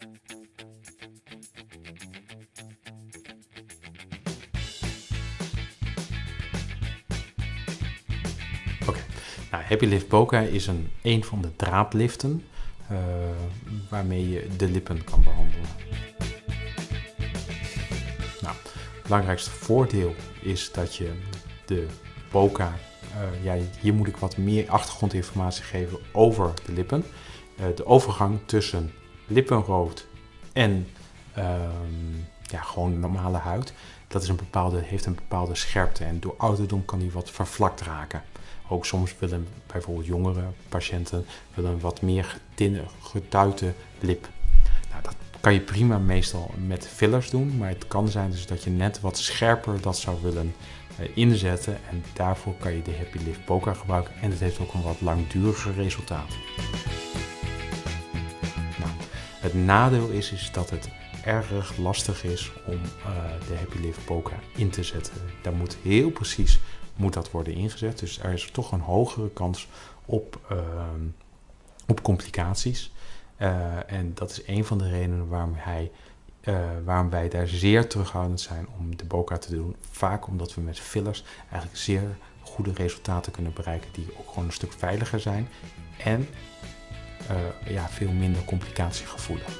Oké, nou, Happy Lift Boca is een, een van de draadliften uh, waarmee je de lippen kan behandelen. Nou, het belangrijkste voordeel is dat je de Boca, uh, ja, hier moet ik wat meer achtergrondinformatie geven over de lippen. Uh, de overgang tussen lippenrood en ehm, ja, gewoon normale huid, dat is een bepaalde, heeft een bepaalde scherpte en door ouderdom kan die wat vervlakt raken. Ook soms willen bijvoorbeeld jongere patiënten willen een wat meer getinne, getuite lip. Nou, dat kan je prima meestal met fillers doen, maar het kan zijn dus dat je net wat scherper dat zou willen uh, inzetten. En daarvoor kan je de Happy Lift Boca gebruiken en het heeft ook een wat langduriger resultaat. Het nadeel is, is dat het erg lastig is om uh, de Happy Lift Boca in te zetten. Daar moet heel precies moet dat worden ingezet. Dus er is toch een hogere kans op, uh, op complicaties. Uh, en dat is een van de redenen waarom, hij, uh, waarom wij daar zeer terughoudend zijn om de BOCA te doen. Vaak omdat we met fillers eigenlijk zeer goede resultaten kunnen bereiken die ook gewoon een stuk veiliger zijn en ja, veel minder complicatiegevoelig.